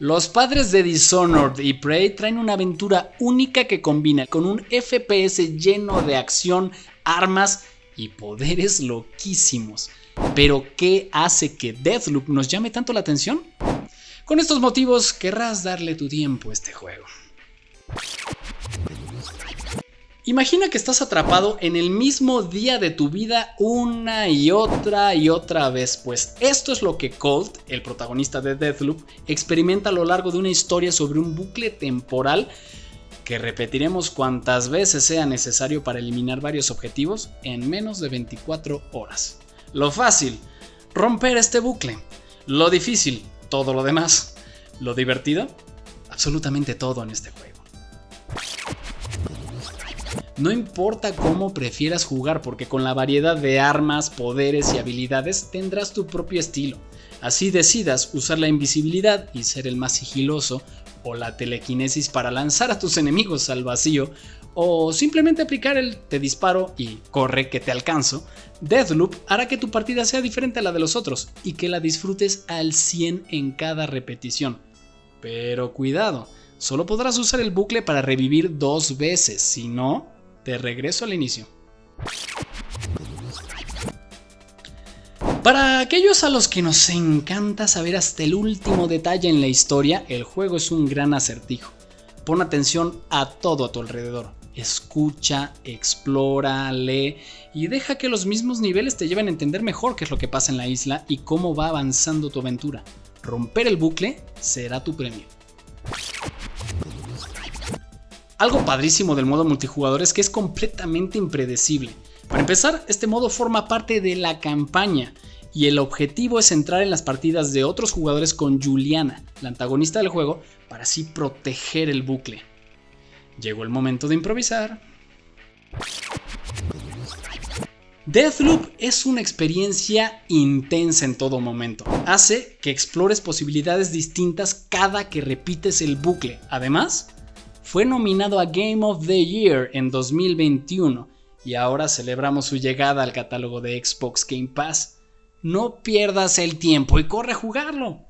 Los padres de Dishonored y Prey traen una aventura única que combina con un FPS lleno de acción, armas y poderes loquísimos. Pero ¿qué hace que Deathloop nos llame tanto la atención? Con estos motivos querrás darle tu tiempo a este juego. Imagina que estás atrapado en el mismo día de tu vida una y otra y otra vez, pues esto es lo que Colt, el protagonista de Deathloop, experimenta a lo largo de una historia sobre un bucle temporal que repetiremos cuantas veces sea necesario para eliminar varios objetivos en menos de 24 horas. Lo fácil, romper este bucle. Lo difícil, todo lo demás. Lo divertido, absolutamente todo en este juego. No importa cómo prefieras jugar porque con la variedad de armas, poderes y habilidades tendrás tu propio estilo. Así decidas usar la invisibilidad y ser el más sigiloso o la telequinesis para lanzar a tus enemigos al vacío o simplemente aplicar el te disparo y corre que te alcanzo, Deathloop hará que tu partida sea diferente a la de los otros y que la disfrutes al 100 en cada repetición. Pero cuidado, solo podrás usar el bucle para revivir dos veces, si no, de regreso al inicio. Para aquellos a los que nos encanta saber hasta el último detalle en la historia, el juego es un gran acertijo. Pon atención a todo a tu alrededor. Escucha, explora, lee y deja que los mismos niveles te lleven a entender mejor qué es lo que pasa en la isla y cómo va avanzando tu aventura. Romper el bucle será tu premio. Algo padrísimo del modo multijugador es que es completamente impredecible. Para empezar, este modo forma parte de la campaña y el objetivo es entrar en las partidas de otros jugadores con Juliana, la antagonista del juego, para así proteger el bucle. Llegó el momento de improvisar. Deathloop es una experiencia intensa en todo momento. Hace que explores posibilidades distintas cada que repites el bucle. Además, fue nominado a Game of the Year en 2021 y ahora celebramos su llegada al catálogo de Xbox Game Pass. No pierdas el tiempo y corre a jugarlo.